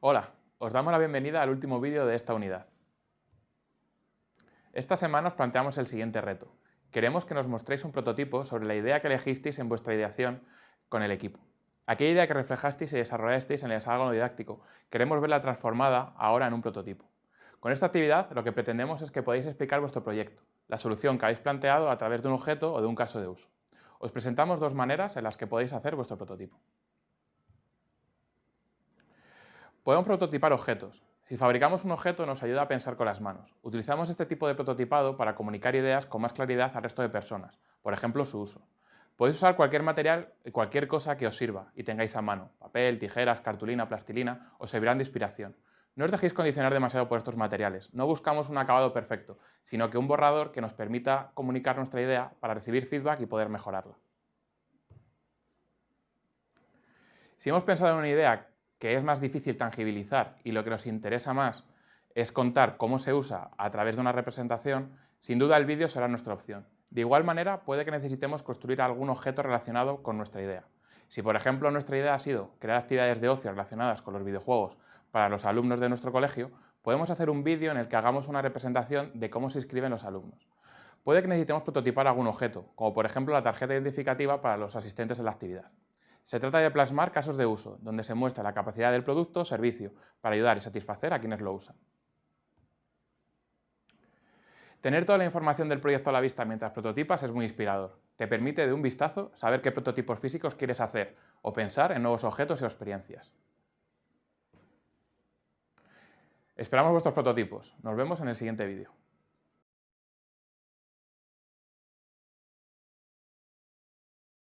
Hola, os damos la bienvenida al último vídeo de esta unidad. Esta semana os planteamos el siguiente reto. Queremos que nos mostréis un prototipo sobre la idea que elegisteis en vuestra ideación con el equipo. Aquella idea que reflejasteis y desarrollasteis en el hexágono didáctico, queremos verla transformada ahora en un prototipo. Con esta actividad lo que pretendemos es que podáis explicar vuestro proyecto, la solución que habéis planteado a través de un objeto o de un caso de uso. Os presentamos dos maneras en las que podéis hacer vuestro prototipo. Podemos prototipar objetos. Si fabricamos un objeto nos ayuda a pensar con las manos. Utilizamos este tipo de prototipado para comunicar ideas con más claridad al resto de personas, por ejemplo su uso. Podéis usar cualquier material y cualquier cosa que os sirva y tengáis a mano. Papel, tijeras, cartulina, plastilina, os servirán de inspiración. No os dejéis condicionar demasiado por estos materiales. No buscamos un acabado perfecto, sino que un borrador que nos permita comunicar nuestra idea para recibir feedback y poder mejorarla. Si hemos pensado en una idea que es más difícil tangibilizar y lo que nos interesa más es contar cómo se usa a través de una representación, sin duda el vídeo será nuestra opción. De igual manera, puede que necesitemos construir algún objeto relacionado con nuestra idea. Si, por ejemplo, nuestra idea ha sido crear actividades de ocio relacionadas con los videojuegos para los alumnos de nuestro colegio, podemos hacer un vídeo en el que hagamos una representación de cómo se inscriben los alumnos. Puede que necesitemos prototipar algún objeto, como por ejemplo la tarjeta identificativa para los asistentes de la actividad. Se trata de plasmar casos de uso, donde se muestra la capacidad del producto o servicio para ayudar y satisfacer a quienes lo usan. Tener toda la información del proyecto a la vista mientras prototipas es muy inspirador. Te permite de un vistazo saber qué prototipos físicos quieres hacer o pensar en nuevos objetos y experiencias. Esperamos vuestros prototipos. Nos vemos en el siguiente vídeo.